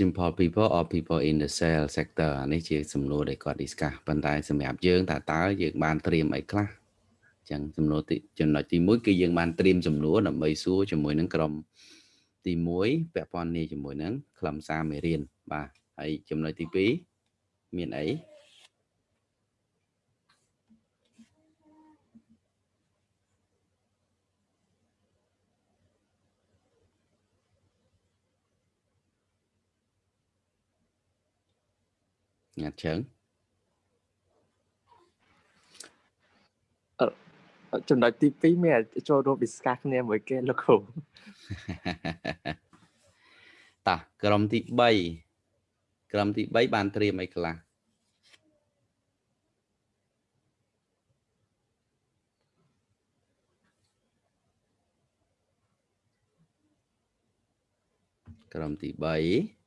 simple people or people in the sale sector នេះជាសំណួរដែលគាត់ discuss ប៉ុន្តែសម្រាប់យើងតើតើយើងបានត្រៀមអីខ្លះចឹងសំណួរទីចំណុចទី1គឺយើងបានត្រៀមសំណួរដើម្បីសួរជាមួយនឹងក្រុមទី1ពាក់ព័ន្ធនេះជាមួយនឹងខ្លឹមសារមេរៀនបាទហើយចំណុចទី2មានអី ញាត់ជើងចំណុចទី2មានចូលរួម discuss គ្នាមួយគេលោកគ្រូតាក្រុមទី3ក្រុមទី3បានត្រៀមអីខ្លះក្រុមទី3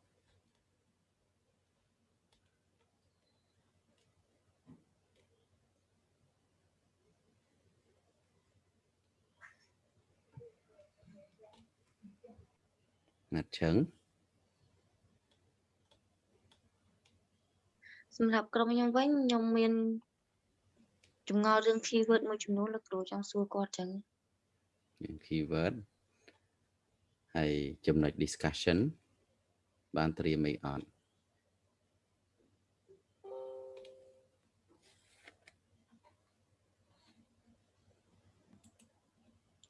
ណាត់ឈឹងសម្រាប់ក្រុមខ្ញុំវិញខ្ញុំមានចម្ងល់រឿង keyword មួយចំនួនលោកគ្រូចង់សួរគាត់ចឹង keyword ហើយចំណុច discussion បានត្រៀមអីអត់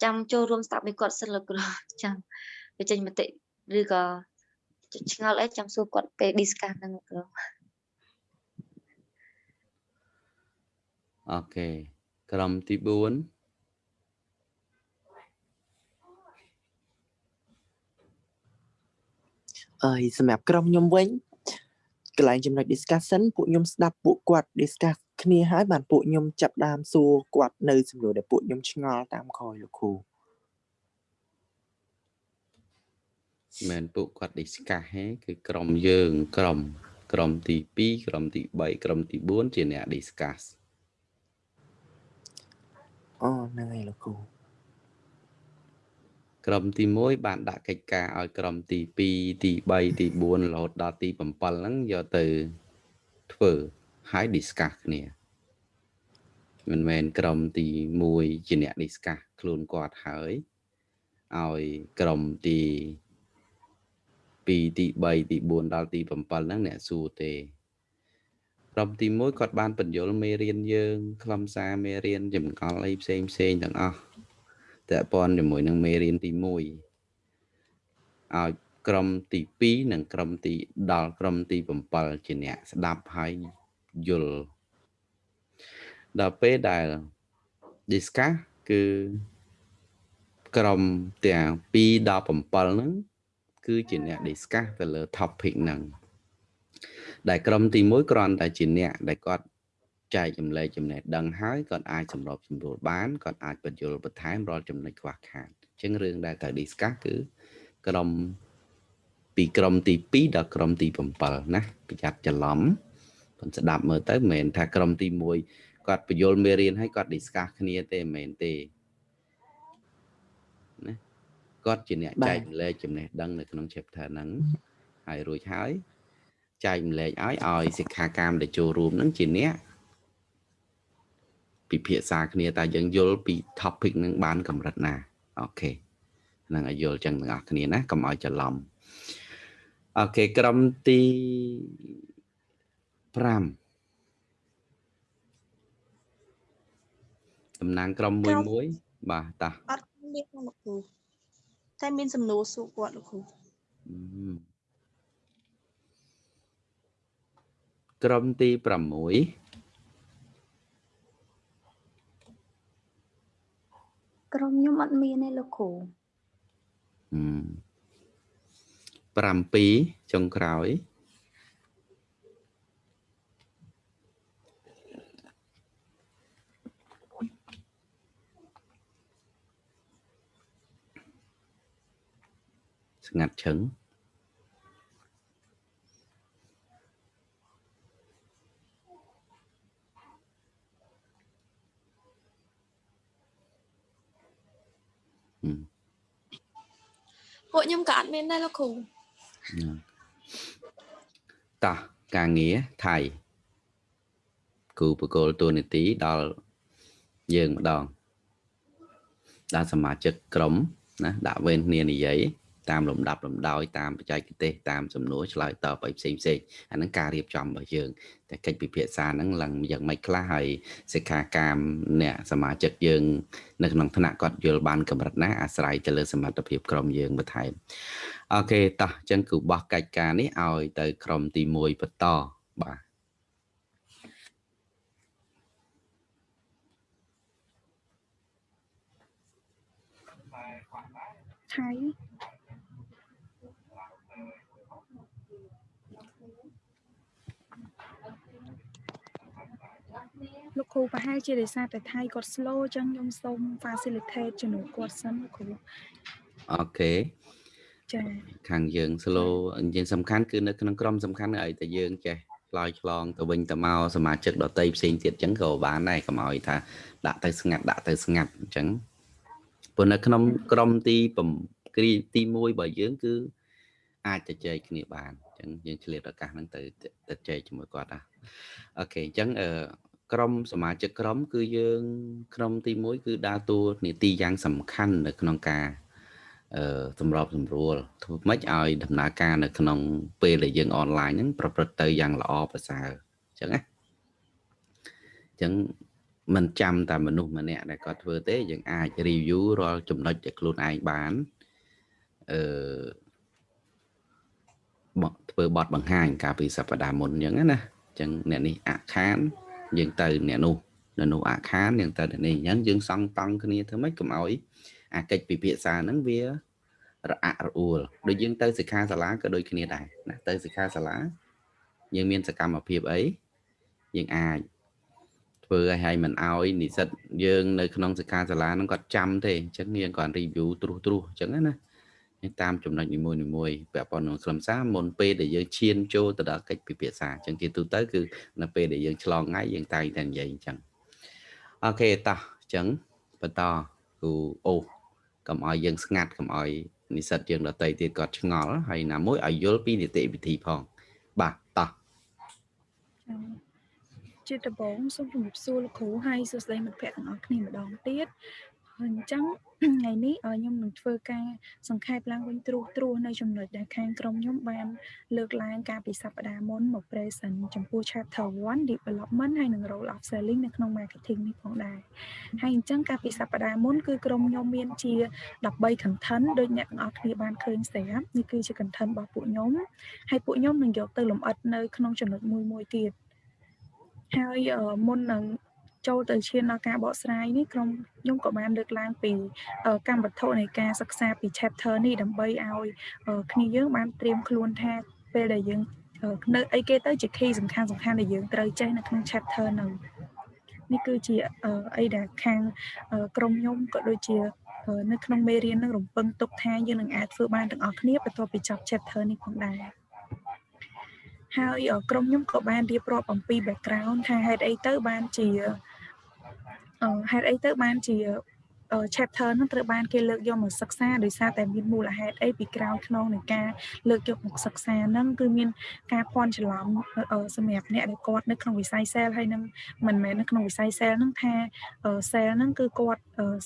ចាំចូលរួមស្ដាប់ពីគាត់សិនលោកគ្រូចាំបញ្ចេញមតិ ឬក៏ឆ្ងល់អីចាំសួរគាត់ពេល discuss ហ្នឹងគ្រូអូខេក្រុមទី4អើយសម្រាប់ក្រុមខ្ញុំវិញកន្លែងចំណុច discussion ពួកខ្ញុំស្ដាប់ពួកគាត់ discuss គ្នាហើយបានពួកខ្ញុំចាប់ដើមសួរគាត់នៅសំណួរដែលពួកខ្ញុំឆ្ងល់តាមក្រោយលោកគ្រូ មិនពួកគាត់ discuss ហេគឺក្រុមយើងក្រុមក្រុមទី2ក្រុមទី3ក្រុមទី4ជាអ្នក discuss អូហ្នឹងហើយលោកគ្រូក្រុមទី1បានដាក់កិច្ចការឲ្យក្រុមទី2ទី3ទី4រហូតដល់ទី7ហ្នឹងយកទៅធ្វើហើយ discuss គ្នាមិនមែនក្រុមទី1ជាអ្នក discuss ខ្លួនគាត់ហើយឲ្យក្រុមទី ពីទី3ទី4ដល់ទី7ហ្នឹងអ្នកសួរទេក្រុមទី1គាត់បានបញ្យលមេរៀនយើងខ្លឹមសារមេរៀនចម្កល់អីផ្សេងផ្សេងទាំងអស់តើព័ន្ធជាមួយនឹងមេរៀនទី1ឲ្យក្រុមទី2និងក្រុមទីដល់ក្រុមទី7ជាអ្នកស្ដាប់ហើយយល់ដល់ពេលដែល discuss គឺក្រុមទាំង2ដល់7ហ្នឹង គឺជាអ្នក discuss ទៅលើ topic ហ្នឹងដែលក្រុមទី1គ្រាន់តែជាអ្នកដែលគាត់ចែកចម្លែកចំណេះដឹងហើយគាត់អាចសម្របសម្រួលបានគាត់អាចបញ្យល់បន្ថែមរាល់ចំណុចខ្វះខាតអញ្ចឹងរឿងដែលត្រូវ discuss គឺក្រុមពីក្រុមទី2ដល់ក្រុមទី7ណាប្រយ័ត្នច្រឡំប៉ុន្តែស្ដាប់មើលទៅមិនមែនថាក្រុមទី1គាត់បញ្យល់មេរៀនហើយគាត់ discuss គ្នាទេមិនមែនទេ គាត់ជាអ្នកចែកម្លែកចំណេះដឹងនៅក្នុង chapter ហ្នឹងហើយរួចហើយចែកម្លែកឲ្យឲ្យសិក្ខាកាមដែលចូលរួមហ្នឹងជាអ្នកពិភាក្សាគ្នាតើយើងយល់ពី topic ហ្នឹងបានកម្រិតណាអូខេហ្នឹងឲ្យយល់ចឹងទាំងអស់គ្នាណាកុំឲ្យច្រឡំអូខេក្រុមទី5តំណាងក្រុមមួយមួយបាទតាអត់មានលោកគ្រូ តែមានសំណួរសួរគាត់លោកគ្រូក្រុមទី6ក្រុមខ្ញុំអត់មានទេលោកគ្រូ7ចុងក្រោយ ស្ងាត់ឈឹងពួកខ្ញុំក៏អត់មានដែរលោកគ្រូតោះការងារថៃគូបកលតួនាទីដល់យើងម្ដងដល់សមាជិកក្រុមណាដាក់វេនគ្នានិយាយ តាមលំដាប់លំដោយតាមបច្ចេកទេសតាមសំណួរឆ្លើយតបឲ្យផ្សេងផ្សេងអាហ្នឹងការរៀបចំរបស់យើងតែកិច្ចពិភាក្សាហ្នឹងឡើងយ៉ាងម៉េចខ្លះហើយសិក្ខាកាមអ្នកសមាជិកយើងនៅក្នុងថ្នាក់គាត់យល់បានកម្រិតណាអាស្រ័យទៅលើសមត្ថភាពក្រុមយើងបន្ថែមអូខេតោះអញ្ចឹងគឺបោះកិច្ចការនេះឲ្យទៅក្រុមទី1បន្តបាទថៃ លោកគ្រូប្រហែលជាដោយសារតែថៃគាត់ slow អញ្ចឹងខ្ញុំសូម facilitate ជំនួសគាត់សិនលោកគ្រូអូខេចា៎ខាងយើង slow យើងសំខាន់គឺនៅក្នុងក្រុមសំខាន់ឲ្យតែយើងចេះឆ្លើយឆ្លងទៅវិញទៅមកសមាជិកដតីផ្សេងទៀតអញ្ចឹងក៏បានដែរកុំឲ្យថាដាក់ទៅស្ងាត់ដាក់ទៅស្ងាត់អញ្ចឹងព្រោះនៅក្នុងក្រុមទី9គ្រីទី1របស់យើងគឺអាចទៅចែកគ្នាបានអញ្ចឹងយើងឆ្លៀតឱកាសហ្នឹងទៅទៅចែកជាមួយគាត់ណាអូខេអញ្ចឹងអឺ ក្រុមសមាជិកក្រុម គឺយើងក្រុមទី1គឺដើរតួនាទីយ៉ាងសំខាន់នៅក្នុងការអឺសម្របសម្រួលធ្វើម៉េចឲ្យដំណើរការនៅក្នុងពេលដែលយើងអនឡាញហ្នឹងប្រព្រឹត្តទៅយ៉ាងល្អប្រសើរអញ្ចឹងណាអញ្ចឹងមិនចាំតែមនុស្សម្នាក់ដែលគាត់ធ្វើទេយើងអាច review រាល់ចំណុចដែលខ្លួនឯងបានអឺមកធ្វើបទបង្ហាញកាលពីសប្តាហ៍មុនអញ្ចឹងណាអញ្ចឹងអ្នកនេះអាខាន យើងទៅអ្នកនោះនៅនោះអាខានយើងទៅអ្នកនេះអញ្ចឹងយើងសង់តង់គ្នាធ្វើម៉េចកុំឲ្យអាកិច្ចពិភាក្សាហ្នឹងវារអាក់រអួលដូចយើងទៅសិក្ខាសាលាក៏ដូចគ្នាដែរណាទៅសិក្ខាសាលាយើងមានសកម្មភាពអីយើងអាចធ្វើឲ្យឲ្យមិនឲ្យនិស្សិតយើងនៅក្នុងសិក្ខាសាលាហ្នឹងគាត់ចាំទេអញ្ចឹងយើងគាត់ review ត្រួសត្រាសអញ្ចឹងណា តាមចំណុចនីមួយនីមួយពាក់ព័ន្ធនឹងខ្លឹមសារមុនពេលដែលយើងឈានចូលទៅដល់កិច្ចពិភាក្សាអញ្ចឹងជាទូទៅគឺនៅពេលដែលយើងឆ្លងថ្ងៃយើងតែងតែនិយាយអញ្ចឹងអូខេតោះអញ្ចឹងបន្តគូអូកុំឲ្យយើងស្ងាត់កុំឲ្យនិស្សិតយើងដតីទៀតគាត់ឆ្ងល់ហើយណាមួយឲ្យយល់ពីនីតិវិធីផងបាទតោះជាដំបូងសូមជម្រាបសួរលោកគ្រូហើយសួស្តីមិត្តភ័ក្តិទាំងអស់គ្នាម្ដងទៀតហើយ អញ្ចឹងថ្ងៃនេះខ្ញុំនឹងធ្វើការសង្ខេបឡើងវិញត្រួសត្រាសនៅចំណុចដែលខាងក្រុមខ្ញុំបានលើកឡើងកាលពីសប្តាហ៍មុនមក present ចំពោះ chapter 1 development ហើយនិង role of selling នៅក្នុង marketing នេះផងដែរហើយអញ្ចឹងកាលពីសប្តាហ៍មុនគឺក្រុមខ្ញុំមានជា13 content ដូចអ្នកទាំងអស់គ្នាបានឃើញស្រាប់នេះគឺជា content របស់ពួកខ្ញុំហើយពួកខ្ញុំនឹងយកទៅលម្អិតនៅក្នុងចំណុចមួយមួយទៀតហើយមុននឹង ចូលទៅឈានដល់ការបកស្រាយនេះក្រុមខ្ញុំក៏បានលើកឡើងពីកម្មវត្ថុនៃការសិក្សាពី chapter នេះដើម្បីឲ្យគ្នាយើងបានត្រៀមខ្លួនថាពេលដែលយើងនៅអីគេទៅជា key សំខាន់សំខាន់ដែលយើងត្រូវចេះនៅក្នុង chapter ហ្នឹងនេះគឺជាអីដែលខាងក្រុមខ្ញុំក៏ដូចជានៅក្នុងមេរៀននឹងរំពឹងទុកថាយើងនឹងអាចធ្វើបានទាំងអស់គ្នាបន្ទាប់ពីចប់ chapter នេះផងដែរហើយក្រុមខ្ញុំក៏បានរៀបរាប់អំពី background ថាហេតុអីទៅបានជា ហេតុអីទៅបានជា chapter ហ្នឹងត្រូវបានគេលើកយកមកសិក្សាដោយសារតែមានមូលហេតុអីពីក្រោយខ្នងនៃការលើកយកមកសិក្សាហ្នឹងគឺមានការភ័ន្តច្រឡំសម្រាប់អ្នកដែលគាត់នៅក្នុងវិស័យ sale ហើយនឹងមិនមែននៅក្នុងវិស័យ sale ហ្នឹងថា sale ហ្នឹងគឺគាត់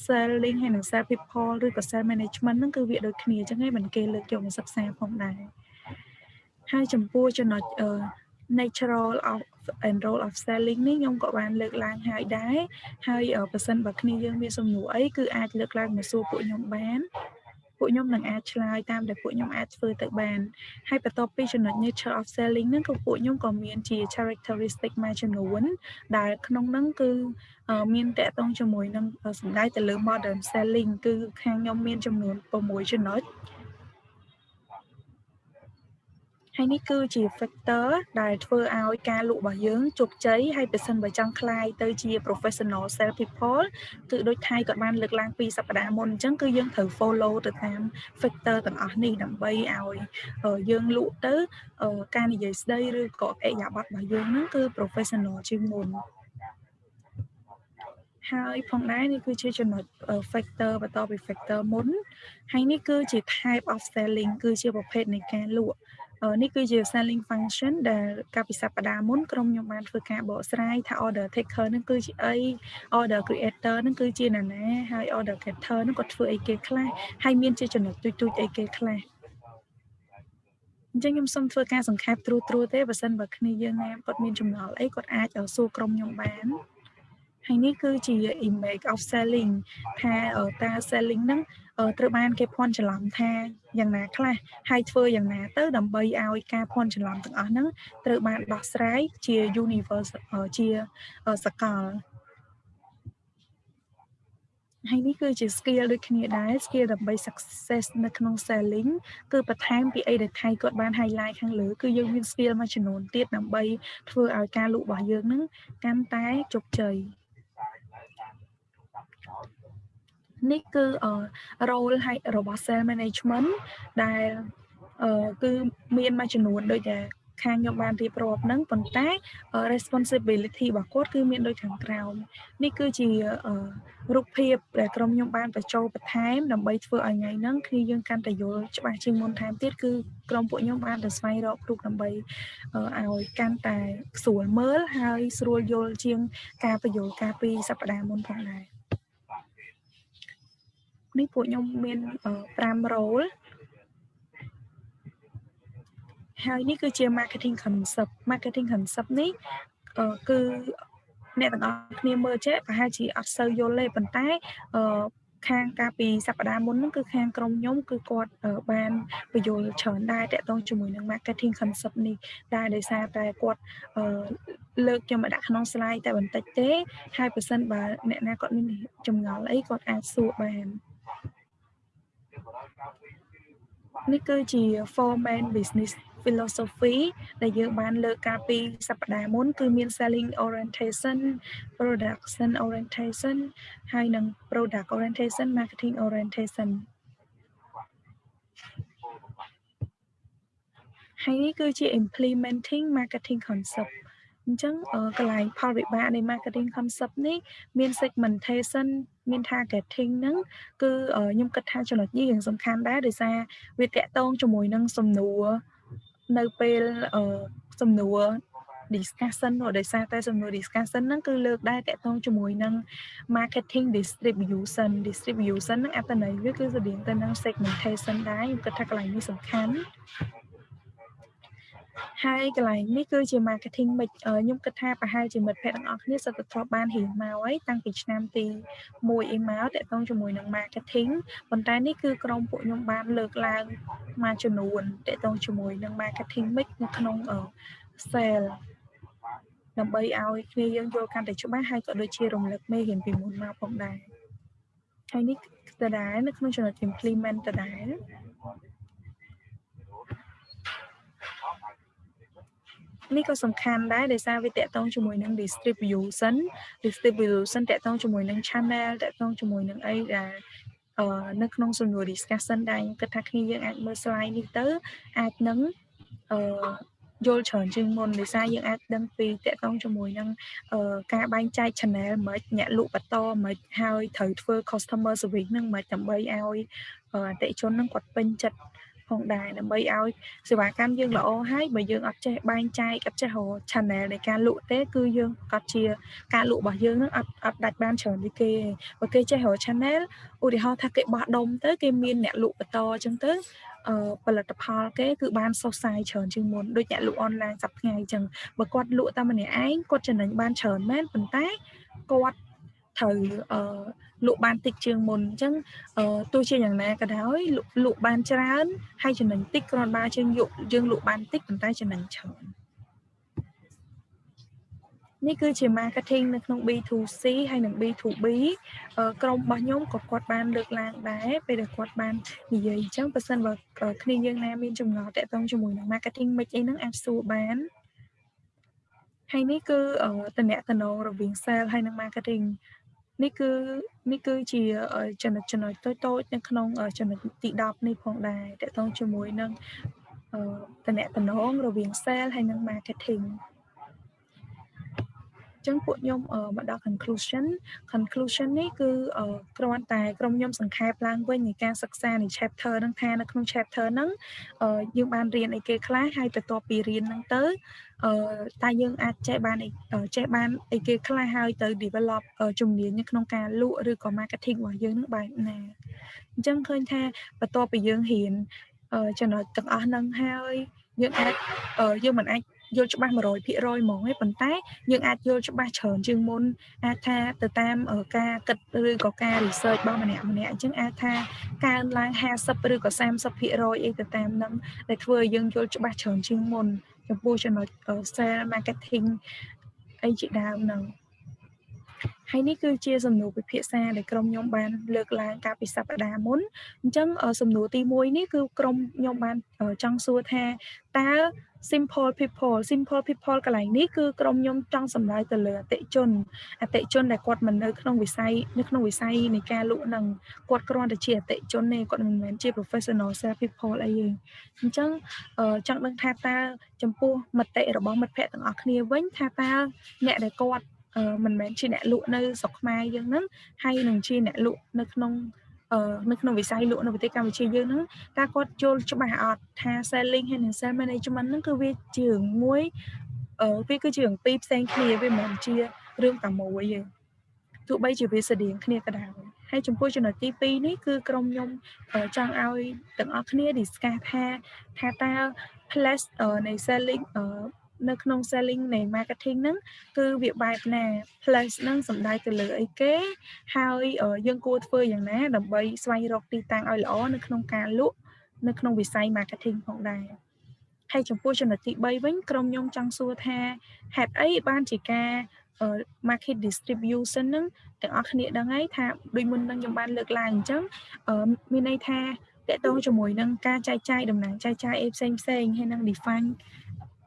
selling ហើយនឹង sell people ឬក៏ sell management ហ្នឹងគឺវាដូចគ្នាអញ្ចឹងហើយមិនគេលើកយកមកសិក្សាផងដែរហើយចំពោះចំណុច natural of and role of selling នេះខ្ញុំក៏បានលើកឡើងហើយដែរហើយបើសិនបើគ្នាយើងមានសំណួរអីគឺអាចលើកឡើងមកសួរពួកខ្ញុំបានពួកខ្ញុំនឹងអាចឆ្លើយតាមដែលពួកខ្ញុំអាចធ្វើទៅបានហើយបន្ទាប់ពីចំណុច nature of selling ហ្នឹងក៏ពួកខ្ញុំក៏មានជា characteristic មួយចំនួនដែលក្នុងហ្នឹងគឺមានតកតងជាមួយនឹងសម្ដៅទៅលើ modern selling គឺខាងខ្ញុំមានចំនួន6ចំណុច ហើយនេះគឺជា factor ដែលធ្វើឲ្យការលក់របស់យើងជោគជ័យហើយបើសិនបើចង់ខ្លាយទៅជា professional sales people គឺដូចថៃគាត់បានលើកឡើងពីសប្តាហ៍មុនអញ្ចឹងគឺយើងត្រូវ follow ទៅតាម factor ទាំងអស់នេះដើម្បីឲ្យយើងលក់ទៅការនិយាយស្ដីឬក៏អេយ៉ាប័តរបស់យើងហ្នឹងគឺ professional ជាងមុនហើយផងដែរនេះគឺជាចំណុច factor បន្តពី factor មុនហើយនេះគឺជា type of selling គឺជាប្រភេទនៃការលក់ នេះគឺជា selling function ដែលកាលពីសប្តាហ៍មុនក្រុមខ្ញុំបានធ្វើការបកស្រាយថា order taker នឹងគឺជាអី order creator នឹងគឺជាណាណាហើយ order getter នឹងគាត់ធ្វើអីគេខ្លះហើយមានជាចំណុចទូចទូចអីគេខ្លះអញ្ចឹងខ្ញុំសូមធ្វើការសង្ខេបត្រួសត្រួសទេបើសិនបើគ្នាយើងណាគាត់មានចម្ងល់អីគាត់អាចសួរក្រុមខ្ញុំបាន ហើយនេះគឺជា image of selling ថាតា selling ហ្នឹងត្រូវបានគេភ័ន្តច្រឡំថាយ៉ាងណាខ្លះហើយធ្វើយ៉ាងណាទៅដើម្បីឲ្យការភ័ន្តច្រឡំទាំងអស់ហ្នឹងត្រូវបានដោះស្រាយជា universe ជាសកលហើយនេះគឺជា skill ដូចគ្នាដែរ skill ដើម្បី success នៅក្នុង selling គឺបន្ថែមពីអីដែលថៃគាត់បាន highlight ខាងលើគឺយើងមាន skill មួយចំនួនទៀតដើម្បីធ្វើឲ្យការលក់របស់យើងនឹងកាន់តែជោគជ័យ នេះគឺ role ហើយរបស់ sales management ដែលគឺមានមួយចំនួនដូចតែខាងខ្ញុំបានរៀបរាប់ហ្នឹងប៉ុន្តែ responsibility របស់គាត់គឺមានដូចខាងក្រោមនេះគឺជារូបភាពដែលក្រុមខ្ញុំបានបញ្ចូលបន្ថែមដើម្បីធ្វើឲ្យថ្ងៃហ្នឹងគឺយើងកាន់តែយល់ច្បាស់ជាងមុនថែមទៀតគឺក្រុមពួកខ្ញុំបានទៅស្វែងរកគ្រូដើម្បីឲ្យកាន់តែស្រួលមើលហើយស្រួលយល់ជាងការបញ្យល់ការពីសប្តាហ៍មុនផងដែរ នេះពួកខ្ញុំមាន5 role ហើយនេះគឺជា marketing concept marketing concept នេះគឺអ្នកទាំងអស់គ្នាមើលចេះប្រហែលជាអត់សូវយល់ទេប៉ុន្តែអឺខាងកាលពីសប្តាហ៍មុនហ្នឹងគឺខាងក្រុមខ្ញុំគឺគាត់បានបញ្យល់ច្រើនដែរតកតងជាមួយនឹង marketing concept នេះដែរដោយសារតែគាត់លើកយកមកដាក់ក្នុង slide តែបន្តិចទេហើយបើសិនបើអ្នកណាគាត់មានចម្ងល់អីគាត់អាចសួរបាន នេះគឺជា four main business philosophy ដែលយើងបានលើកកាលពីសប្តាហ៍មុនគឺមាន selling orientation production orientation ហើយនិង product orientation marketing orientation ហើយនេះគឺជា implementing marketing concept អញ្ចឹងកន្លែងផលវិបាកនៃ marketing concept នេះមាន segmentation មាន targeting ហ្នឹងគឺខ្ញុំគិតថាចំណុចនេះយ៉ាងសំខាន់ដែរដោយសារវាតកតងជាមួយនឹងសំណួរនៅពេលសំណួរ discussion ដោយសារតែសំណួរ discussion ហ្នឹងគឺលើកដែរតកតងជាមួយនឹង marketing distribution distribution ហ្នឹងអត្ថន័យវាគឺស្តៀងទៅនឹង segmentation ដែរខ្ញុំគិតថាកន្លែងនេះសំខាន់ ហើយកន្លែងនេះគឺជា marketing mix ខ្ញុំគិតថាប្រហែលជាមិត្តភ័ក្តិទាំងអស់គ្នាសិតតែធ្លាប់បានរៀនមកហើយតាំងពីឆ្នាំទី1អីមកតកតងជាមួយនឹង marketing ប៉ុន្តែនេះគឺក្រុមពួកខ្ញុំបានលើកឡើងមួយចំនួនតកតងជាមួយនឹង marketing mix នៅក្នុង sale ដើម្បីឲ្យគ្នាយើងយល់កាន់តែច្បាស់ហើយក៏ដូចជារំលឹកមេរៀនពីមុនមកផងដែរហើយនេះដដែលនៅក្នុងចំណុច implement ដដែល នេះក៏សំខាន់ដែរដោយសារវាតកតងជាមួយនឹង distribution distribution តកតងជាមួយនឹង channel តកតងជាមួយនឹងអីដែលអឺនៅក្នុងសំណួរ discussion ដែរខ្ញុំគិតថាគ្នាយើងអាចមើល slide នេះទៅអាចនឹងអឺយល់ច្រើនជាងមុនដោយសារយើងអាចដឹងពីតកតងជាមួយនឹងការបែងចែក channel មិនអ្នកលក់បន្តមិនហើយត្រូវធ្វើ customer service នឹងមិនដើម្បីឲ្យអតិជននឹងគាត់ពេញចិត្ត ផងដែរដើម្បីឲ្យសេវាកម្មយើងល្អហើយបើយើងអត់ចេះបែងចែកអត់ចេះរក channel នៃការលក់ទេគឺយើងក៏ជាការលក់របស់យើងនឹងអត់អត់ដាច់បានច្រើនពីគេបើគេចេះរក channel ឧទាហរណ៍ថាគេបោះដុំទៅគេមានអ្នកលក់បន្តអញ្ចឹងទៅអឺផលិតផលគេគឺបានសុសសាយច្រើនជាងមុនដូចអ្នកលក់អនឡាញសប្តាហ៍ថ្ងៃអញ្ចឹងបើគាត់លក់តែម្នាក់ឯងគាត់ចំណេញបានច្រើនមែនប៉ុន្តែគាត់ត្រូវអឺ លក់បានតិចជាងមុនអញ្ចឹងទោះជាយ៉ាងណាក៏ដោយលក់បានច្រើនហើយចំណេញតិចគ្រាន់បើជាងយកយើងលក់បានតិចប៉ុន្តែចំណេញច្រើននេះគឺជា marketing នៅក្នុង B2C ហើយនិង B2B ក្រុមរបស់ខ្ញុំក៏គាត់បានលើកឡើងដែរពេលដែលគាត់បាននិយាយអញ្ចឹងបើសិនបើគ្នាយើងណាមានចំណងតាក់ទងជាមួយនឹង marketing មិនអីហ្នឹងអាចសួរបានហើយនេះគឺតំណែងរវាង sales ហើយនិង marketing នេះគឺនេះគឺជាចំណុចចំណុចតូចតូចនៅក្នុងចំណុចទី10នេះផងដែរតកតងជាមួយនឹងតំណែងរវាង sale ហើយនិង marketing ចឹងពួកខ្ញុំអឺមកដល់ conclusion conclusion នេះគឺអឺគ្រាន់តែក្រុមខ្ញុំសង្ខេបឡើងវិញនៃការសិក្សានៃ chapter ហ្នឹងថានៅក្នុង chapter ហ្នឹងអឺយើងបានរៀនអីគេខ្លះហើយបន្ទាប់ពីរៀនហ្នឹងទៅអឺតែយើងអាចចេះបានអីចេះបានអីគេខ្លះហើយទៅ develop ជំនាញនៅក្នុងការលក់ឬក៏ marketing របស់យើងហ្នឹងបែបណាអញ្ចឹងឃើញថាបន្ទាប់ពីយើងរៀនចំណុចទាំងអស់ហ្នឹងហើយយើងអាចយើងមិនអាច យល់ច្បាស់100%ហ្មងទេប៉ុន្តែយើងអាចយល់ច្បាស់ច្រើនជាងមុនអាចថាទៅតាមការគិតឬក៏ការ research របស់ម្នាក់ម្នាក់អញ្ចឹងអាចថាកើនឡើង50ឬក៏30%អីទៅតាមនឹងដែលធ្វើឲ្យយើងយល់ច្បាស់ច្រើនជាងមុនចំពោះចំណុច sales marketing អីជាដើមហ្នឹងហើយនេះគឺជាសំណួរពិភាក្សាដែលក្រុមខ្ញុំបានលើកឡើងកាលពីសប្តាហ៍មុនអញ្ចឹងសំណួរទី1នេះគឺក្រុមខ្ញុំបានចង់សួរថាតើ simple people simple people កន្លែងនេះគឺក្រុមខ្ញុំចង់សម្ដៅទៅលើអតិជនអតិជនដែលគាត់មិននៅក្នុងវិស័យនៅក្នុងវិស័យនៃការលក់នឹងគាត់គ្រាន់តែជាអតិជនទេគាត់មិនមែនជា professional sales people អីទេអញ្ចឹងចង់ដឹងថាតើចំពោះមតិរបស់មិត្តភ័ក្តិទាំងអស់គ្នាវិញថាតើអ្នកដែលគាត់មិនមែនជាអ្នកលក់នៅស្រុកខ្មែរយើងហ្នឹងហើយនឹងជាអ្នកលក់នៅក្នុង នៅក្នុងវិស័យលក់នៅប្រទេសកម្ពុជាយើងហ្នឹងតើគាត់យល់ច្បាស់អត់ថា selling ហើយនិង sales management ហ្នឹងគឺវាជារឿងមួយអឺវាគឺជារឿងពីរផ្សេងគ្នាវាមិនមែនជារឿងតែមួយទេទោះបីជាវាស្តៀងគ្នាក៏ដោយហើយចំពោះចំណុចទី2នេះគឺក្រុមខ្ញុំចង់ឲ្យទាំងអស់គ្នា discuss ថាថាតើ plus នៃ selling នៅក្នុង selling នៃ marketing ហ្នឹងគឺវាបែបណា plus ហ្នឹងសំដៅទៅលើអីគេហើយយើងគួរធ្វើយ៉ាងណា ដើម្បីស្វែងរកទីតាំងឲ្យល្អនៅក្នុងការលក់នៅក្នុងវិស័យ marketing ផងដែរហើយចំពោះចំណុចទី3វិញក្រុមខ្ញុំចង់សួរថាហេតុអីបានជាការ market distribution ហ្នឹងទាំងអស់គ្នាដឹងហើយថាដូចមុននឹងខ្ញុំបានលើកឡើងអញ្ចឹងមានន័យថាតកតងជាមួយនឹងការចែកចាយតំណែងចែកចាយអីផ្សេងផ្សេងហើយនឹង define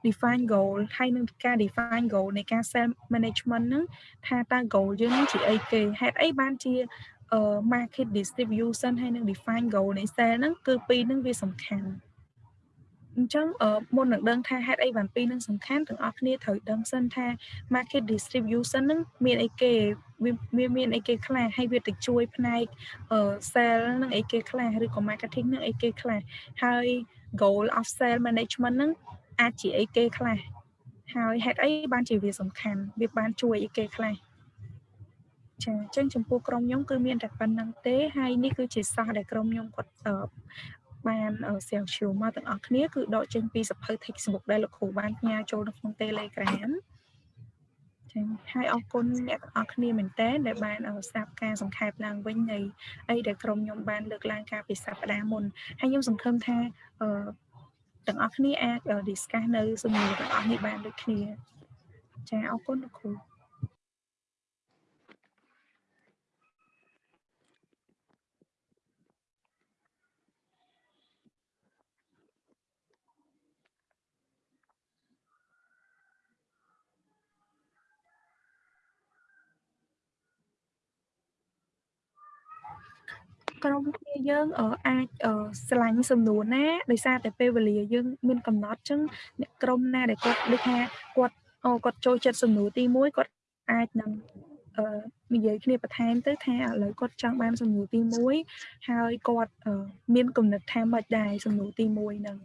define goal ហើយនឹងការ define goal នៃការ self management ហ្នឹងថាតើ goal យើងនឹងជាអីគេហេតុអីបានជា market distribution ហើយនឹង define goal នៃ sale ហ្នឹងគឺពីរហ្នឹងវាសំខាន់អញ្ចឹងមុននឹងដឹងថាហេតុអីបានពីរនឹងសំខាន់ទាំងអស់គ្នាត្រូវដឹងសិនថា market distribution ហ្នឹងមានអីគេវាមានអីគេខ្លះហើយវាទៅជួយផ្នែក sale ហ្នឹងអីគេខ្លះឬក៏ marketing ហ្នឹងអីគេខ្លះហើយ goal of sale management ហ្នឹង អាចជាអីគេខ្លះហើយហេតុអីបានជាវាសំខាន់វាបានជួយអីគេខ្លះចាអញ្ចឹងចំពោះក្រុមខ្ញុំគឺមានតែប៉ុណ្្នឹងទេហើយនេះគឺជាសោះដែលក្រុមខ្ញុំគាត់បានសៀងជួមកទាំងអស់គ្នាគឺដកចេញពីសភៅ textbook ដែលលោកគ្រូបានផ្ញើចូលនៅក្នុង Telegram ចឹងហើយអរគុណអ្នកទាំងអស់គ្នាមែនតើដែលបានស្ដាប់ការសង្ខេបឡើងវិញនៃអីដែលក្រុមខ្ញុំបានលើកឡើងកាលពីសប្តាហ៍មុនហើយខ្ញុំសង្ឃឹមថាអឺ ទាំងអស់គ្នាអាច discuss នៅសំណួរទាំងអស់នេះបានដូចគ្នាចាអរគុណលោកគ្រូ ក្រុមគ្នាយើងអាចឆ្លាញ់សំណួរណាដោយសារតែពេលវេលាយើងមានកំណត់អញ្ចឹងអ្នកក្រុមណាដែលគាត់ដូចថាគាត់គាត់ចូលចិត្តសំណួរទី1គាត់អាចនឹងអឺនិយាយគ្នាបន្ថែមទៅថាឥឡូវគាត់ចង់បានសំណួរទី1ហើយគាត់មានគំនិតថាម៉េចដែរសំណួរទី1ហ្នឹង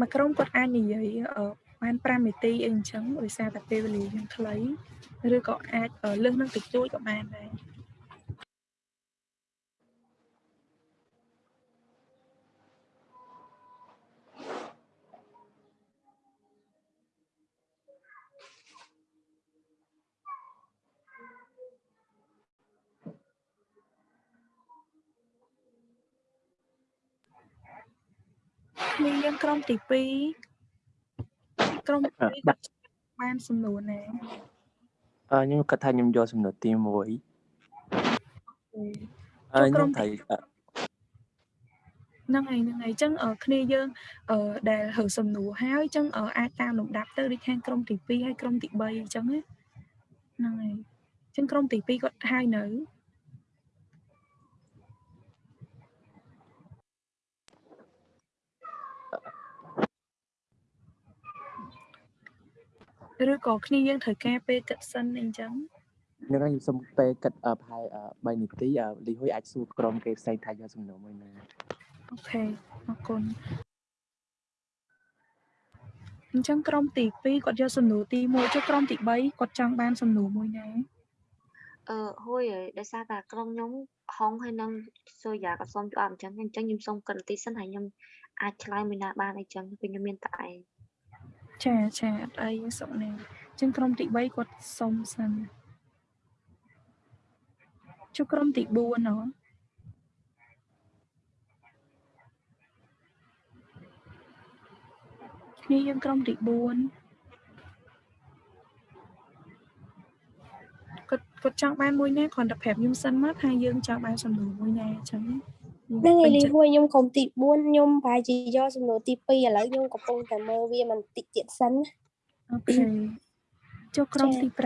មួយក្រុមគាត់អាចនិយាយបាន5នាទីអីអញ្ចឹងដោយសារតែពេលវេលាយើងខ្លីឬក៏អាចលើសនឹងតិចតួចក៏បានដែរ គ្នាយើងក្រុមទី2ក្រុមទី2គាត់បានសំណួរណាអឺខ្ញុំគិតថាខ្ញុំយកសំណួរទី1អឺខ្ញុំត្រូវហ្នឹងហើយហ្នឹងហើយអញ្ចឹងគ្នាយើងដែលរើសំណួរហើយអញ្ចឹងអាចតាមលំដាប់ទៅដូចខាងក្រុមទី2ហើយក្រុមទី3អញ្ចឹងណាហ្នឹងហើយអញ្ចឹងក្រុមទី2គាត់ហើយនៅ ឬក៏គ្នាយើងត្រូវការពេលគិតសិនអីចឹងនឹងខ្ញុំសុំពេលគិតអឺប្រហែលអឺ3នាទីអឺលីហ៊ុយអាចសួរក្រុមគេផ្សេងថាយកសំណួរមួយណាអូខេអរគុណអញ្ចឹងក្រុមទី2គាត់យកសំណួរទី1ចុះក្រុមទី3គាត់ចង់បានសំណួរមួយណាអឺហួយហើយដោយសារតែក្រុមខ្ញុំហុងហើយនឹងសូយ៉ាក៏សុំជួយអត់អញ្ចឹងអញ្ចឹងខ្ញុំសុំកិនទីសិនហើយខ្ញុំអាចឆ្លើយមួយណាបានអីចឹងពេលខ្ញុំមានតែឯង ចាចាអត់អីសុកនេះអញ្ចឹងក្រុមទី3គាត់សុំសិនចុះក្រុមទី4ហ៎គ្នាយើងក្រុមទី4គាត់គាត់ចង់បានមួយណាគ្រាន់តែប្រាប់ខ្ញុំសិនមកថាយើងចង់បានសំណួរមួយណាអញ្ចឹងយើង ហ្នឹងហើយពេញលីចិត្តហួយខ្ញុំក្រុមទី4ខ្ញុំប្រហែលជាយកសំណួរទី2ឥឡូវខ្ញុំកំពុងតែមើលវាមិនតិចទៀតសិនណាអូខេចុះក្រុមចាទី5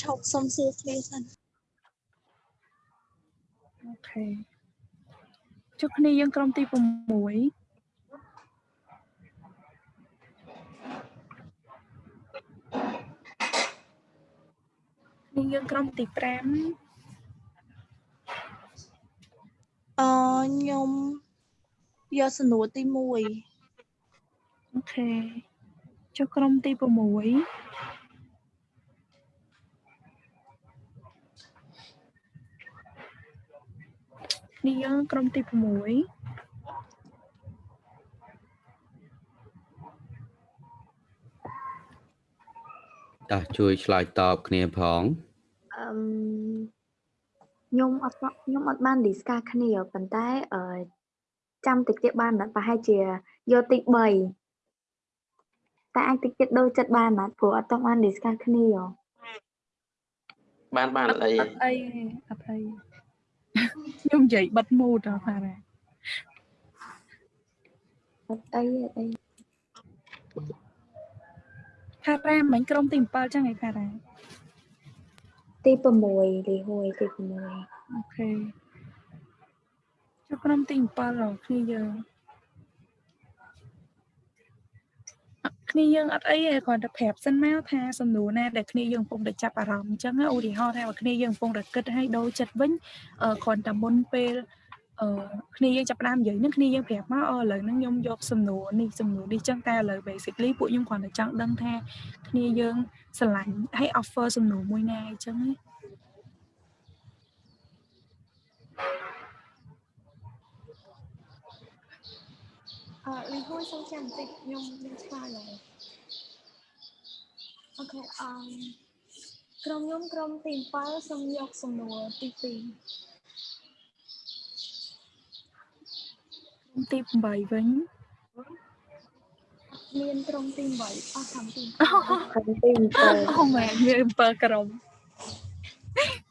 ឈប់សុំសួរគ្នាសិនអូខេចុះគ្នាយើងក្រុមទី6 នាយើងក្រុមទី5អឺខ្ញុំយកសំណួរទី1អូខេចុះក្រុមទី6គ្នាយើងក្រុមទី6 តោះជួយឆ្លើយតបគ្នាផងអឺមខ្ញុំអត់ខ្ញុំអត់បាន discuss គ្នាប៉ុន្តែអឺចាំតិចទៀតបានណាស់ប្រហែលជាយកទី3តែអាចតិចទៀតដូរចិត្តបានណាស់ព្រោះអត់ទាន់បាន discuss គ្នាហ៎បានបានអត់អីអត់អីទេអត់អីខ្ញុំនិយាយបិទមូតអត់ថារ៉ាអត់អីអត់អី ផារ៉ាមិញក្រុមទី7ចឹងឯងផារ៉ាទី6លីហួយទី6អូខេចុះក្រុមទី7ហ៎គ្នាយើងអត់គ្នាយើងអត់អីទេគ្រាន់តែប្រាប់សិនមកថាសំណួរណាដែលគ្នាយើងកំពុងតែចាប់អារម្មណ៍អញ្ចឹងណាឧទាហរណ៍ថាបើគ្នាយើងកំពុងតែគិតឲ្យដូរចិត្តវិញអឺគ្រាន់តែមុនពេល អឺគ្នាយើងចាប់ផ្ដើមនិយាយហ្នឹងគ្នាយើងប្រាប់មកអឺឥឡូវហ្នឹងខ្ញុំយកសំណួរនេះសំណួរនេះចឹងតែឥឡូវ basically ពួកខ្ញុំគ្រាន់តែចង់ដឹងថាគ្នាយើងស្រឡាញ់ឲ្យ offer សំណួរមួយណាអញ្ចឹងណាអឺលីហួយសុំចាំបន្តិចខ្ញុំខ្ញុំឆ្លើយហើយអូខេអឺក្រុមខ្ញុំក្រុមទី7សូមយកសំណួរទី2 ក្រុម ទី8វិញមានក្រុមទី8អស់ខាងទីខាងទី7អូមែនមាន7ក្រុម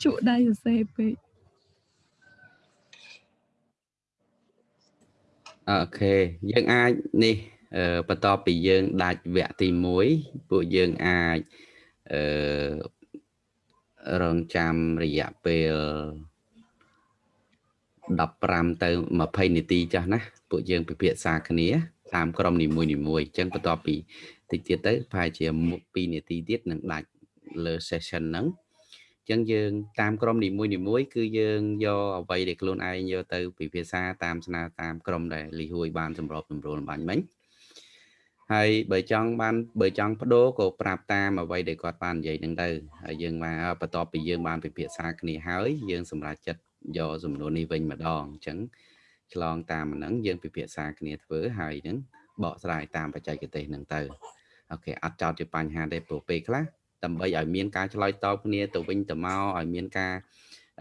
ជក់ដៃសរសេរពេកអូខេយើងអាចនេះអឺបន្ទាប់ពីយើងដាច់វគ្គទី1ពួកយើងអាចអឺរងចាំរយៈពេល 15ទៅ20នាទីចាស់ណាពួកយើងពិភាក្សាគ្នាតាមក្រុមនីមួយៗអញ្ចឹងបន្ទាប់ពីតិចទៀតទៅប្រហែលជា2នាទីទៀតនឹងដាច់លើ session ហ្នឹងអញ្ចឹងយើងតាមក្រុមនីមួយៗគឺយើងយកអ្វីដែលខ្លួនឯងយកទៅពិភាក្សាតាមស្នើតាមក្រុមដែលលីហួយបានសម្របសម្រួលបាញ់មិញហើយបើចង់បានបើចង់បដូរក៏ប្រាប់តាមអ្វីដែលគាត់បាននិយាយហ្នឹងទៅហើយយើងមកបន្ទាប់ពីយើងបានពិភាក្សាគ្នាហើយយើងសម្រេចចិត្ត យកសំណួរនេះវិញម្ដងអញ្ចឹងឆ្លងតាមហ្នឹងយើងពិភាក្សាគ្នាធ្វើហើយហ្នឹងបកស្រាយតាមបច្ចេកទេសហ្នឹងទៅអូខេអត់ចោតជាបញ្ហាទេព្រោះពេលខ្លះដើម្បីឲ្យមានការឆ្លើយតបគ្នាទៅវិញទៅមកឲ្យមានការ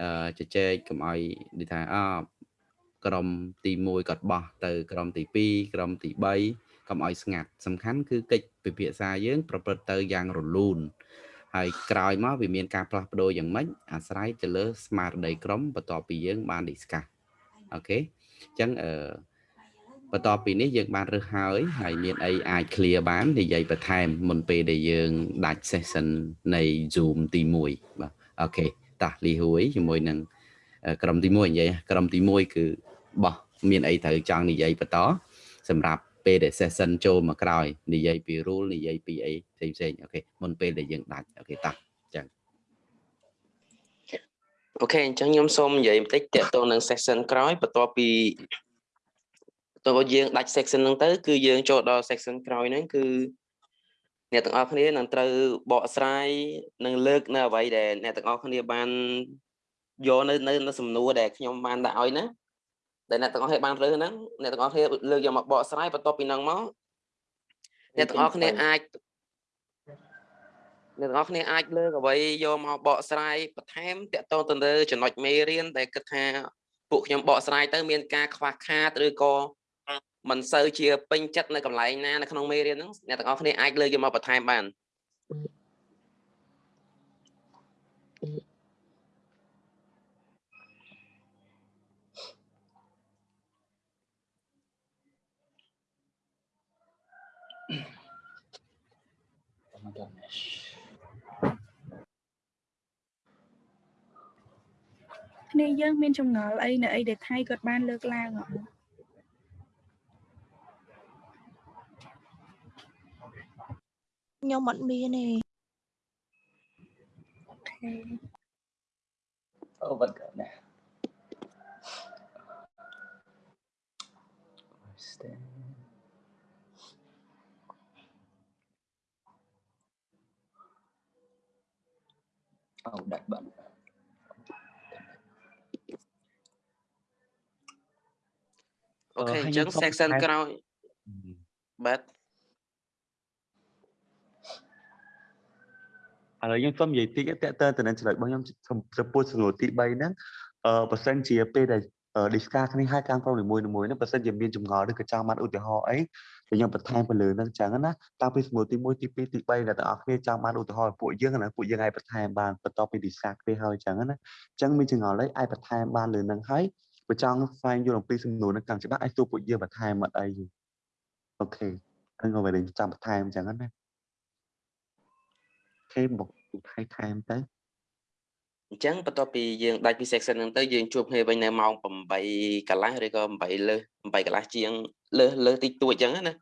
អឺជជែកកុំឲ្យនិយាយថាអក្រុមទី1គាត់បោះទៅក្រុមទី2ក្រុមទី3កុំឲ្យស្ងាត់សំខាន់គឺកិច្ចពិភាក្សាយើង ប្រព្រឹត្តទៅយ៉ាងរលូន ហើយក្រោយមកវាមានការផ្លាស់ប្ដូរយ៉ាងម៉េចអាស្រ័យទៅលើស្មារតីក្រុមបន្ទាប់ពីយើងបាន discuss អូខេអញ្ចឹងអឺបន្ទាប់ពីនេះយើងបានរើសហើយហើយមានអីអាច clear បាននិយាយបន្ថែមមុនពេលដែលយើងដាច់ session នៃ Zoom ទី1បាទអូខេតាស់លីហួយជាមួយនឹងអឺក្រុមទី1និយាយក្រុមទី1គឺបោះមានអីត្រូវចង់និយាយបន្តសម្រាប់ ពេលដែល session ចូលមកក្រោយនិយាយពី rule និយាយពីអីផ្សេងផ្សេង okay មុនពេលដែលយើងដាច់ okay តាស់ okay អញ្ចឹងខ្ញុំសូមនិយាយបន្តិចតកតងនឹង section ក្រោយបន្ទាប់ពីបន្ទាប់ពីយើងដាច់ section ហ្នឹងទៅ គឺយើងចូលដល់ section ក្រោយហ្នឹងគឺអ្នកទាំងអស់គ្នានឹងត្រូវបកស្រាយនិងលើកនៅអ្វីដែលអ្នកទាំងអស់គ្នាបានយកនៅនៅនៅសំណួរដែលខ្ញុំបានដាក់ឲ្យណា ដែលអ្នកទាំងអស់គ្នាបានរើសហ្នឹងអ្នកទាំងអស់គ្នាលើកយកមកបកស្រាយបន្ទាប់ពីហ្នឹងមកអ្នកទាំងអស់គ្នាអាចអ្នកទាំងអស់គ្នាអាចលើកអ្វីយកមកបកស្រាយបន្ថែមតកតងទៅលើចំណុចមេរៀនដែលគិតថាពួកខ្ញុំបកស្រាយទៅមានការខ្វះខាតឬក៏មិនសូវជាពេញចិត្តនៅកន្លែងណានៅក្នុងមេរៀនហ្នឹងអ្នកទាំងអស់គ្នាអាចលើកយកមកបន្ថែមបាន គ្នាយើងមានចម្ងល់អីនៅអីដែលថៃគាត់បានលើកឡើងអត់ខ្ញុំអត់មានទេអូខេ អូបាត់ណា អូដាច់បាត់ អូខេអឺអហើយញ្ចឹងខ្ញុំសូម section បន្ថែមក្រោយបាទឥឡូវខ្ញុំសូមនិយាយតិចតើតើទៅនឹងចំណុចរបស់ខ្ញុំចំពោះសំណួរទី3ហ្នឹងអឺបើសិនជាពេលដែល discuss គ្នាហើយខាងក្រុមនីមួយៗហ្នឹងបើសិនជាមានចម្ងល់ឬក៏ចង់បានឧទាហរណ៍អីដែលខ្ញុំបន្ថែមទៅលើហ្នឹងចឹងណាតាំងពីសំណួរទី1ទី2ទី3ដែលទាំងអស់គ្នាចង់បានឧទាហរណ៍ពួកយើងណាពួកយើងអាចបន្ថែមបានបន្ទាប់ពី discuss គ្នាហើយចឹងណាចឹងមានចម្ងល់អីអាចបន្ថែមបានលើហ្នឹងហើយ បើចង់ស្វែងយល់អំពីសំណួរហ្នឹងកាន់ច្បាស់អាចសួរពួកយើងបន្ថែមអត់អីអូខេហ្នឹងក៏វាចាំបន្ថែមចឹងណាអូខេមកថៃថែមទៅអញ្ចឹងបន្ទាប់ពីយើងដាច់ពី section ហ្នឹងទៅយើងជួបគ្នាវិញនៅម៉ោង8កន្លះឬក៏8លើស8កន្លះជាងលើសលើសតិចតួចអញ្ចឹងណា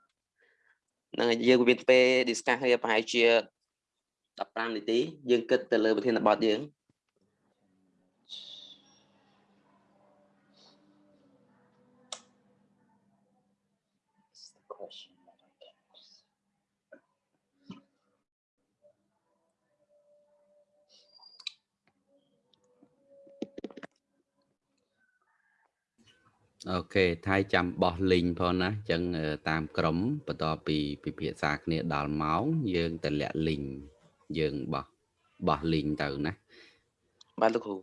ហ្នឹងហើយយើងមានពេល discuss គ្នាប្រហែលជា15នាទីយើងគិតទៅលើប្រធានបទយើង អូខេថៃចាំបោះលីងផងណាអញ្ចឹងអឺតាមក្រុមបន្ទាប់ពីពិភាក្សាគ្នាដល់ម៉ោងយើងទៅលាក់លីងយើងបោះបោះលីងទៅណាបាទលោកគ្រូ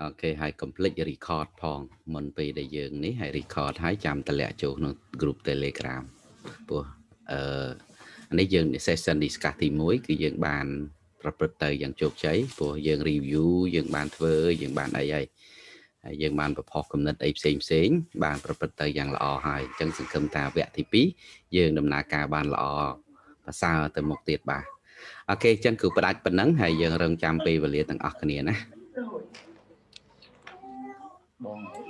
អូខេហើយ complete record ផងមុនពេលដែលយើងនេះហើយ record ហើយចាំតម្លាក់ចូលក្នុង group Telegram ព្រោះអឺអានេះយើង session discuss ទី1គឺយើងបាន ប្រព្រឹត្តទៅយ៉ាងជោគជ័យព្រោះយើង review យើងបានធ្វើយើងបានអីហើយ ហើយយើងបានប្រផុសគំនិតអីផ្សេងផ្សេងបានប្រព្រឹត្តទៅយ៉ាងល្អហើយអញ្ចឹងសង្ឃឹមថាវគ្គទី2យើងដំណើរការបានល្អប្រសើរទៅមុខទៀតបាទអូខេអញ្ចឹងគឺផ្ដាច់ប៉ុណ្ណឹងហើយយើងរងចាំពេលវេលាទាំងអស់គ្នាណាបង